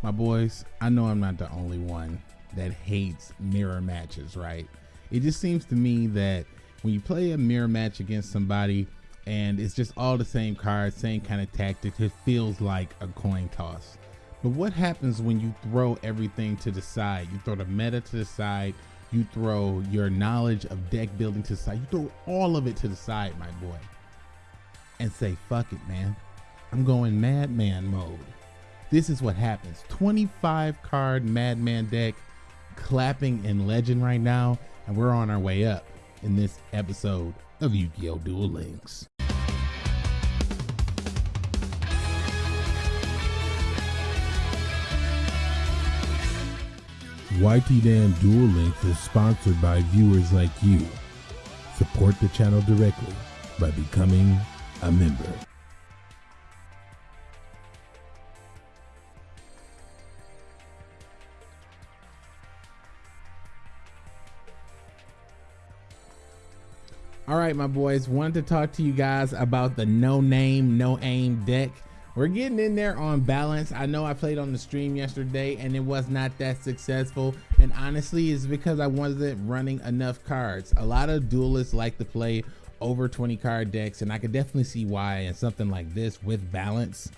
My boys, I know I'm not the only one that hates mirror matches, right? It just seems to me that when you play a mirror match against somebody and it's just all the same cards, same kind of tactics, it feels like a coin toss. But what happens when you throw everything to the side? You throw the meta to the side, you throw your knowledge of deck building to the side, you throw all of it to the side, my boy, and say, fuck it, man. I'm going madman mode. This is what happens 25 card madman deck clapping in legend right now, and we're on our way up in this episode of Yu Gi Oh! Duel Links. YT Dan Duel Links is sponsored by viewers like you. Support the channel directly by becoming a member. All right, my boys, wanted to talk to you guys about the no name, no aim deck. We're getting in there on balance. I know I played on the stream yesterday and it was not that successful. And honestly, it's because I wasn't running enough cards. A lot of duelists like to play over 20 card decks, and I could definitely see why in something like this with balance.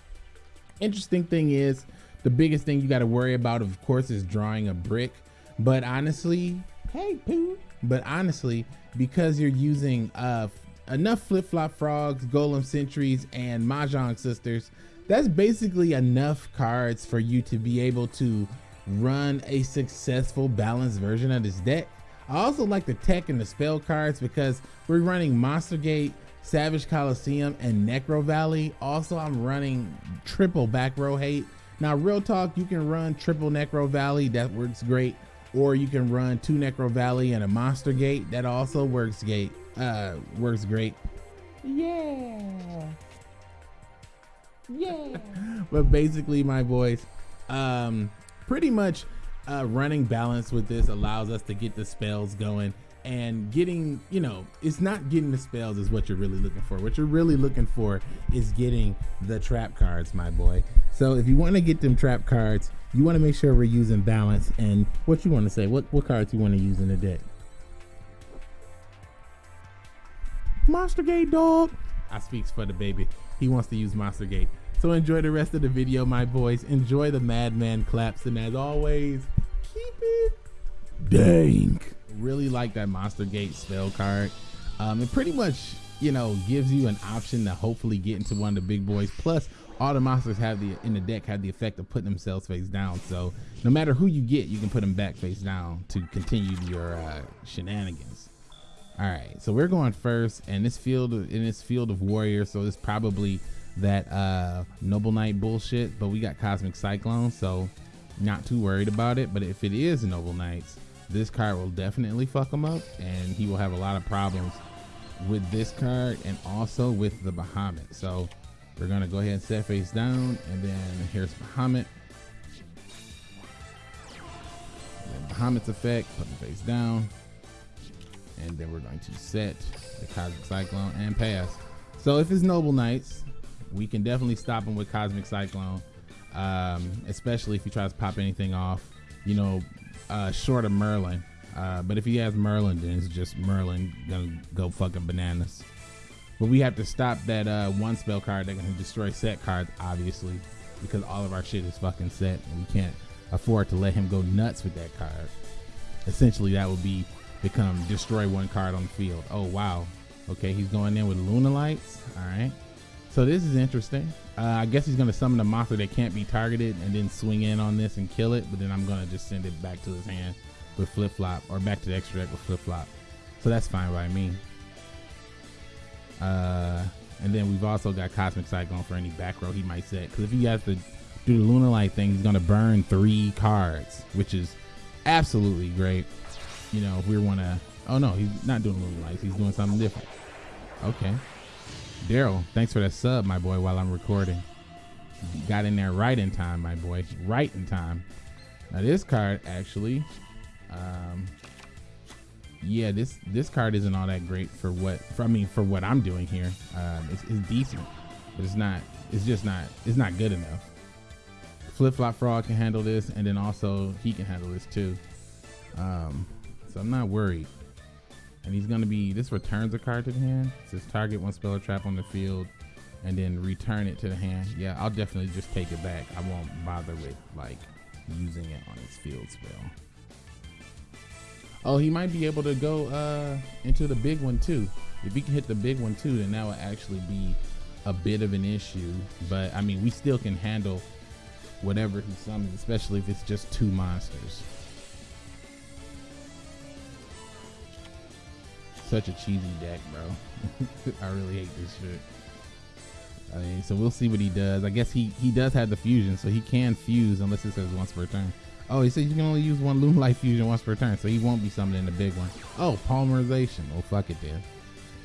Interesting thing is, the biggest thing you got to worry about, of course, is drawing a brick. But honestly, hey, poo. But honestly, because you're using uh, enough flip-flop frogs, golem sentries, and mahjong sisters, that's basically enough cards for you to be able to run a successful balanced version of this deck. I also like the tech and the spell cards because we're running Monster Gate, Savage Colosseum, and Necro Valley. Also, I'm running triple back row hate. Now, real talk, you can run triple Necro Valley. That works great or you can run two Necro Valley and a Monster Gate. That also works gate uh works great. Yeah. Yeah. but basically, my boys, um, pretty much uh, running balance with this allows us to get the spells going and getting you know it's not getting the spells is what you're really looking for. What you're really looking for is getting the trap cards my boy. So if you want to get them trap cards you want to make sure we're using balance and what you want to say what what cards you want to use in the deck? Monster gate dog. I speaks for the baby. He wants to use monster gate. So enjoy the rest of the video my boys. Enjoy the madman claps and as always keep it dank really like that monster gate spell card um it pretty much you know gives you an option to hopefully get into one of the big boys plus all the monsters have the in the deck have the effect of putting themselves face down. So no matter who you get, you can put them back face down to continue your uh, shenanigans. All right, so we're going first, and this field in this field of warriors, so it's probably that uh, noble knight bullshit. But we got cosmic cyclone, so not too worried about it. But if it is noble knights, this card will definitely fuck him up, and he will have a lot of problems with this card and also with the Bahamut. So we're gonna go ahead and set face down, and then here's Bahamut. Then Bahamut's effect, put the face down, and then we're going to set the Cosmic Cyclone and pass. So if it's Noble Knights, we can definitely stop him with Cosmic Cyclone, um, especially if he tries to pop anything off, you know, uh, short of Merlin. Uh, but if he has Merlin, then it's just Merlin gonna go fucking bananas. But we have to stop that uh, one spell card that can destroy set cards, obviously, because all of our shit is fucking set, and we can't afford to let him go nuts with that card. Essentially, that would be become destroy one card on the field. Oh wow, okay, he's going in with Lunalights. All right, so this is interesting. Uh, I guess he's gonna summon a monster that can't be targeted and then swing in on this and kill it. But then I'm gonna just send it back to his hand with flip flop or back to the extra deck with flip flop. So that's fine by me. Uh, and then we've also got Cosmic Cyclone for any back row he might set. Because if he has to do the Lunalight thing, he's going to burn three cards, which is absolutely great. You know, if we want to. Oh, no, he's not doing Lunalights. He's doing something different. Okay. Daryl, thanks for that sub, my boy, while I'm recording. Got in there right in time, my boy. Right in time. Now, this card actually. Um, yeah, this this card isn't all that great for what for I mean for what I'm doing here. Um, it's, it's decent, but it's not. It's just not. It's not good enough. Flip Flop Frog can handle this, and then also he can handle this too. Um, so I'm not worried. And he's gonna be this returns a card to the hand. It says target one spell or trap on the field, and then return it to the hand. Yeah, I'll definitely just take it back. I won't bother with like using it on his field spell. Oh, he might be able to go uh, into the big one too. If he can hit the big one too, then that would actually be a bit of an issue. But I mean, we still can handle whatever he summons, especially if it's just two monsters. Such a cheesy deck, bro. I really hate this shit. I mean, so we'll see what he does. I guess he he does have the fusion, so he can fuse unless it says once per turn. Oh, he said you can only use one Lunalight fusion once per turn, so he won't be summoning the big one. Oh, polymerization. Oh, fuck it then.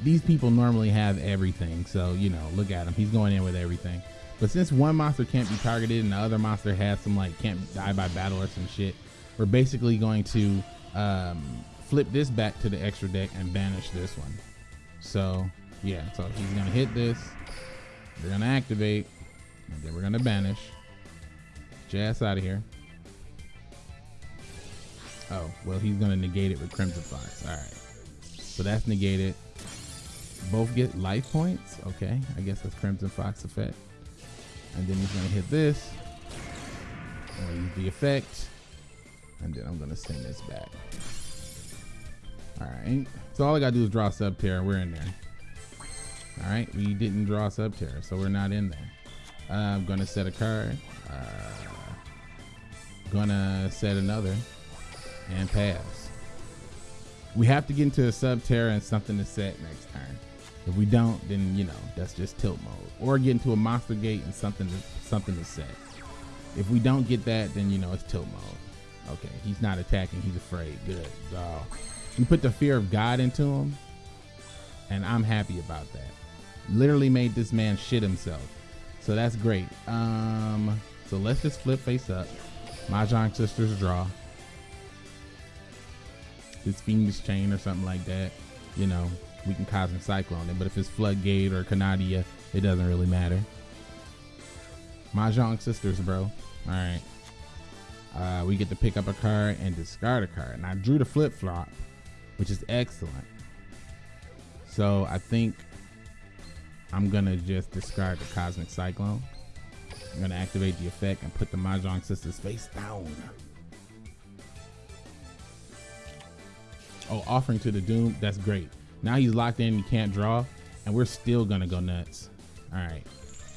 These people normally have everything, so you know, look at him. He's going in with everything. But since one monster can't be targeted and the other monster has some like can't die by battle or some shit, we're basically going to um, flip this back to the extra deck and banish this one. So yeah, so he's gonna hit this. We're gonna activate, and then we're gonna banish. Jazz out of here. Oh, well, he's gonna negate it with Crimson Fox. All right, so that's negated. Both get life points. Okay, I guess that's Crimson Fox effect. And then he's gonna hit this. Use the effect, and then I'm gonna send this back. All right, so all I gotta do is draw Subterror. We're in there. All right, we didn't draw Subterror, so we're not in there. Uh, I'm gonna set a card. Uh, gonna set another and pass. We have to get into a Subterror and something to set next turn. If we don't, then you know that's just tilt mode. Or get into a monster gate and something to something to set. If we don't get that, then you know it's tilt mode. Okay, he's not attacking. He's afraid. Good. Uh, we put the fear of God into him, and I'm happy about that. Literally made this man shit himself. So that's great. Um, so let's just flip face up. Mahjong Sisters draw. This Fiendish Chain or something like that. You know, we can Cosmic Cyclone it. But if it's Floodgate or Canadia, it doesn't really matter. Mahjong Sisters, bro. All right. Uh, we get to pick up a card and discard a card. And I drew the flip flop, which is excellent. So I think I'm gonna just discard the Cosmic Cyclone. I'm gonna activate the effect and put the Mahjong Sisters face down. Oh, offering to the Doom. That's great. Now he's locked in. He can't draw, and we're still gonna go nuts. All right.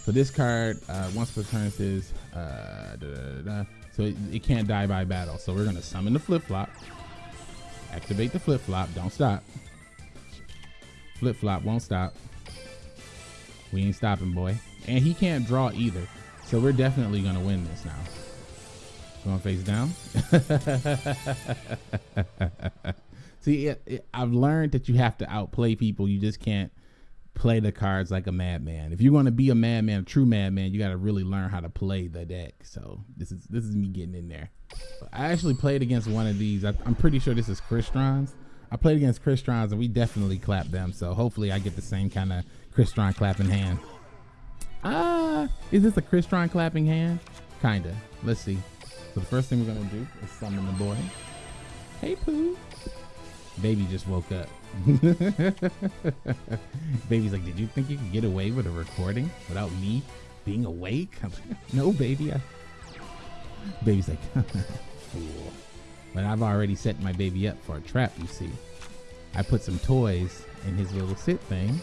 So this card, uh, once per turn, says uh, da, da, da, so it, it, can't die by battle. So we're gonna summon the flip flop, activate the flip flop. Don't stop. Flip flop won't stop. We ain't stopping, boy. And he can't draw either. So we're definitely gonna win this now. Going face down. See, it, it, I've learned that you have to outplay people. You just can't play the cards like a madman. If you're going to be a madman, a true madman, you got to really learn how to play the deck. So this is this is me getting in there. I actually played against one of these. I, am pretty sure this is Crystron's. I played against Crystron's and we definitely clapped them. So hopefully I get the same kind of Crystron clapping hand. Ah, is this a Crystron clapping hand? Kinda. Let's see. So the first thing we're gonna do is summon the boy. Hey Pooh. Baby just woke up. Baby's like, did you think you could get away with a recording without me being awake? no, baby. I... Baby's like, fool. But I've already set my baby up for a trap, you see. I put some toys in his little sit thing,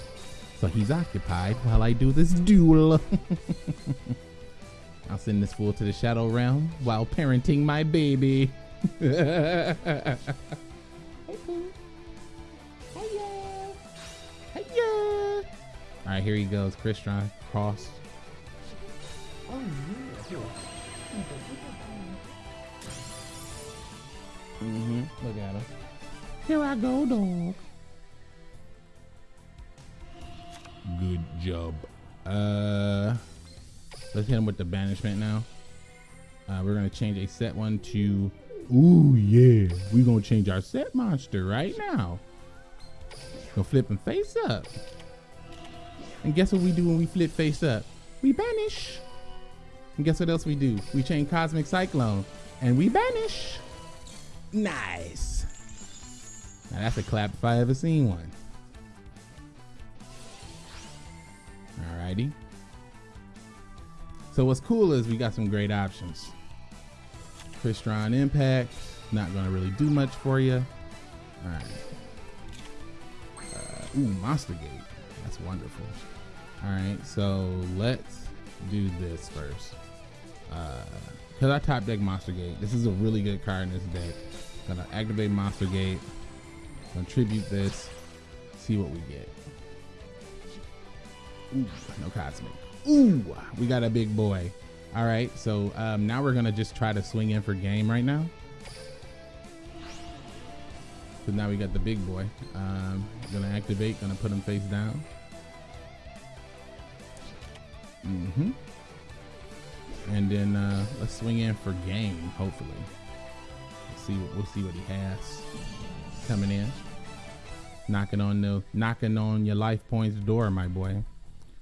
so he's occupied while I do this duel. I'll send this fool to the Shadow Realm while parenting my baby. All right, here he goes. Crystron cross. Oh, yeah. Mm-hmm. Look at him. Here I go, dog. Good job. Uh, let's hit him with the banishment now. Uh, we're gonna change a set one to. Ooh yeah, we're gonna change our set monster right now. Go flip him face up. And guess what we do when we flip face up? We banish. And guess what else we do? We chain Cosmic Cyclone and we banish. Nice. Now that's a clap if I ever seen one. Alrighty. So what's cool is we got some great options. Crystron Impact, not gonna really do much for you. All right. Uh, ooh, Monster Gate. That's wonderful. All right, so let's do this first. Because uh, I top deck Monster Gate. This is a really good card in this deck. Gonna activate Monster Gate. Contribute this. See what we get. Ooh, no Cosmic. Ooh, we got a big boy. All right, so um, now we're gonna just try to swing in for game right now. Cause now we got the big boy. Um, gonna activate, gonna put him face down. Mm-hmm. And then uh, let's swing in for game, hopefully. Let's see what we'll see what he has coming in. Knocking on the knocking on your life points door, my boy.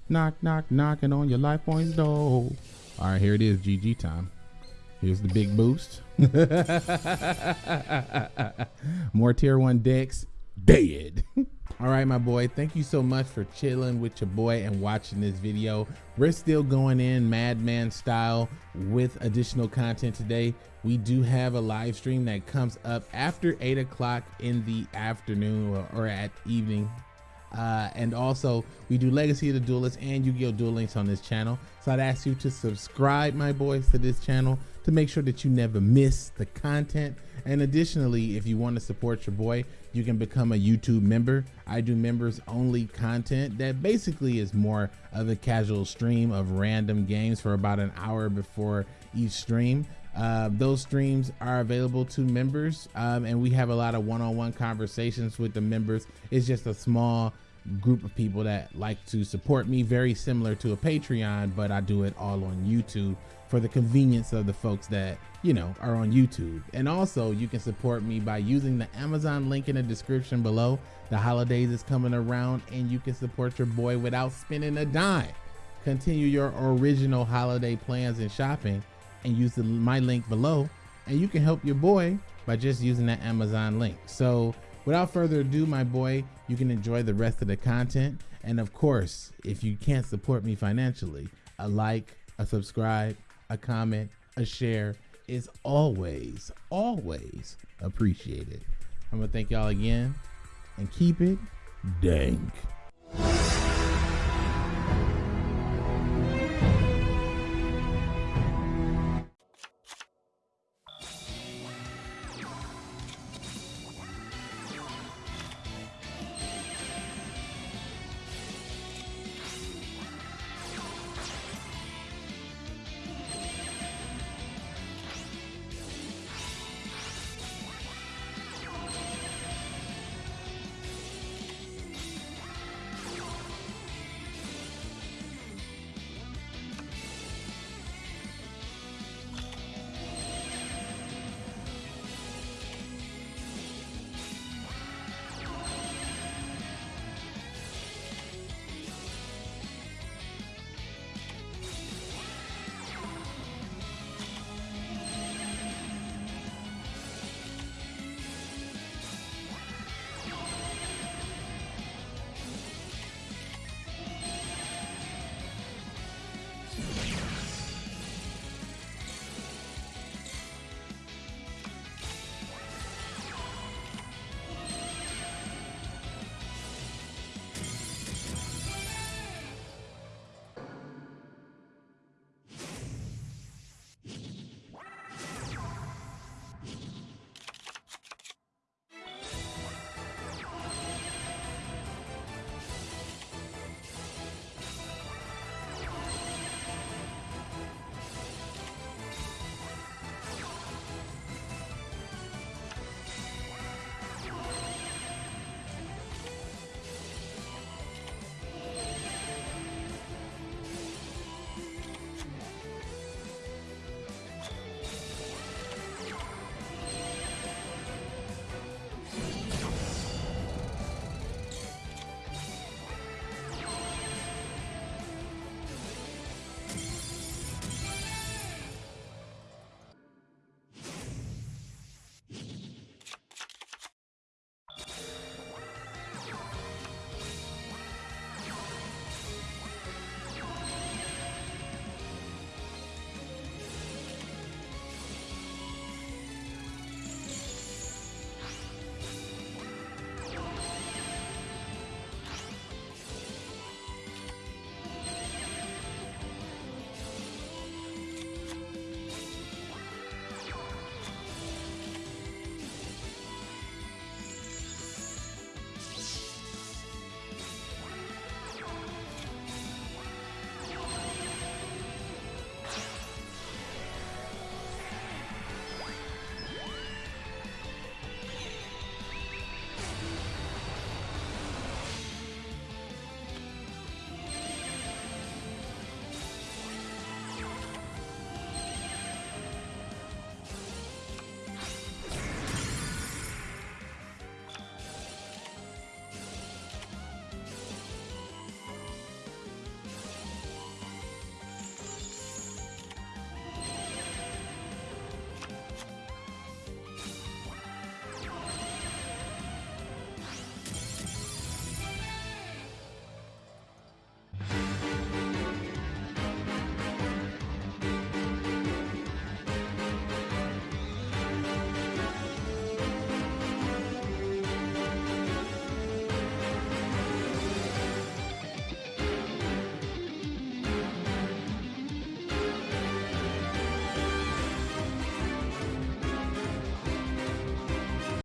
Knock, knock, knocking on your life points door. All right, here it is, GG time. Here's the big boost. More tier one decks, dead. All right, my boy, thank you so much for chilling with your boy and watching this video. We're still going in madman style with additional content today. We do have a live stream that comes up after eight o'clock in the afternoon or, at evening uh, and also, we do Legacy of the Duelist and Yu-Gi-Oh! Duel Links on this channel. So I'd ask you to subscribe, my boys, to this channel to make sure that you never miss the content. And additionally, if you want to support your boy, you can become a YouTube member. I do members only content that basically is more of a casual stream of random games for about an hour before each stream. Uh, those streams are available to members, um, and we have a lot of one-on-one conversations with the members. It's just a small group of people that like to support me, very similar to a Patreon, but I do it all on YouTube for the convenience of the folks that you know are on YouTube. And also, you can support me by using the Amazon link in the description below. The holidays is coming around, and you can support your boy without spending a dime. Continue your original holiday plans and shopping and use the, my link below and you can help your boy by just using that Amazon link. So without further ado, my boy, you can enjoy the rest of the content. And of course, if you can't support me financially, a like, a subscribe, a comment, a share is always, always appreciated. I'm gonna thank y'all again and keep it dank.